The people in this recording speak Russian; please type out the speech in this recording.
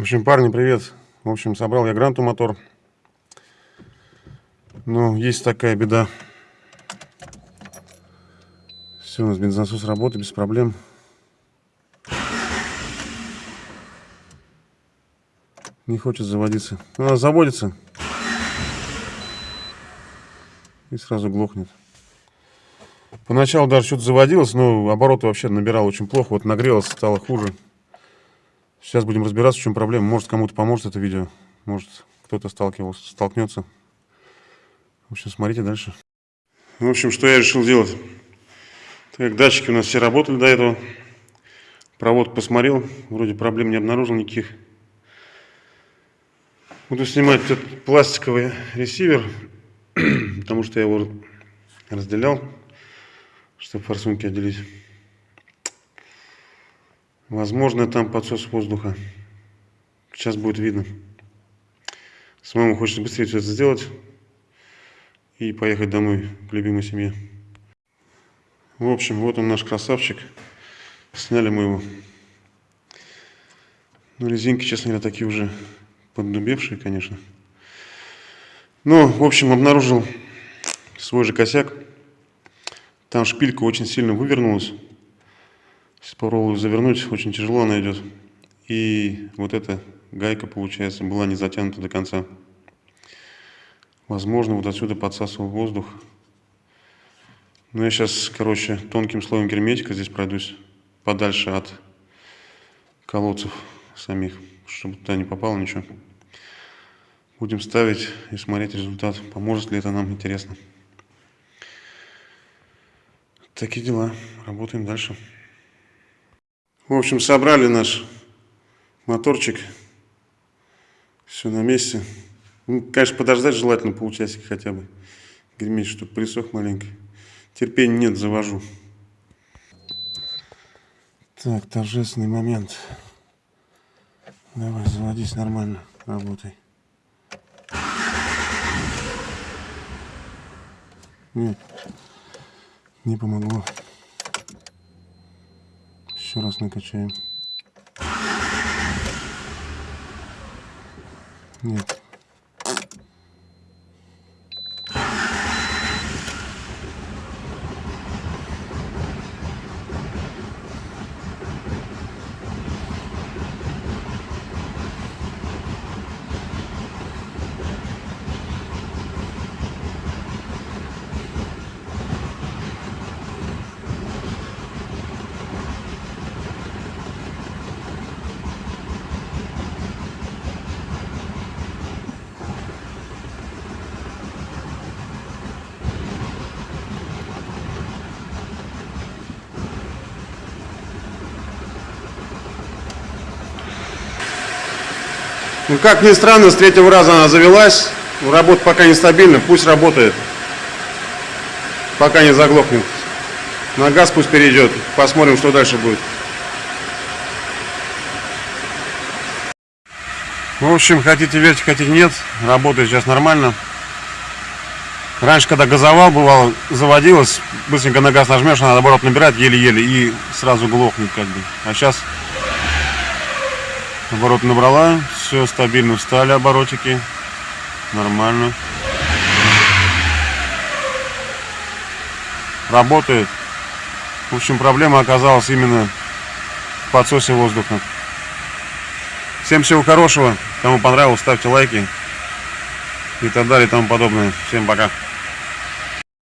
В общем, парни, привет. В общем, собрал я гранту мотор. Но есть такая беда. Все, у нас бензонасос работает без проблем. Не хочет заводиться. Она заводится. И сразу глохнет. Поначалу даже что-то заводилось, но обороты вообще набирал очень плохо. Вот нагрелось, стало хуже. Сейчас будем разбираться, в чем проблема. Может, кому-то поможет это видео. Может, кто-то сталкивался, столкнется. В общем, смотрите дальше. В общем, что я решил делать. Так датчики у нас все работали до этого. Провод посмотрел. Вроде проблем не обнаружил никаких. Буду снимать этот пластиковый ресивер. Потому что я его разделял. Чтобы форсунки отделить. Возможно, там подсос воздуха. Сейчас будет видно. Самому хочется быстрее все это сделать и поехать домой к любимой семье. В общем, вот он наш красавчик. Сняли мы его. Ну, резинки, честно говоря, такие уже поддубевшие, конечно. Ну, в общем, обнаружил свой же косяк. Там шпилька очень сильно вывернулась. Сейчас попробую завернуть, очень тяжело она идет. И вот эта гайка, получается, была не затянута до конца. Возможно, вот отсюда подсасывал воздух. Но я сейчас, короче, тонким слоем герметика здесь пройдусь подальше от колодцев самих, чтобы туда не попало ничего. Будем ставить и смотреть результат. Поможет ли это нам, интересно. Такие дела. Работаем дальше. В общем, собрали наш моторчик. Все на месте. Ну, конечно, подождать желательно полчасика хотя бы. Греметь, чтобы присох маленько. Терпения нет, завожу. Так, торжественный момент. Давай, заводись нормально, работай. Нет, не помогло. Еще раз накачаем. Нет. Ну, как ни странно, с третьего раза она завелась. Работа пока нестабильна, пусть работает. Пока не заглохнет. На газ пусть перейдет. Посмотрим, что дальше будет. В общем, хотите верьте, хотите нет. Работает сейчас нормально. Раньше, когда газовал, бывало, заводилось, быстренько на газ нажмешь, она наоборот набирать еле-еле и сразу глохнет как бы. А сейчас Оборот набрала, все стабильно встали оборотики, нормально. Работает. В общем, проблема оказалась именно в подсосе воздуха. Всем всего хорошего. Кому понравилось, ставьте лайки и так далее и тому подобное. Всем пока.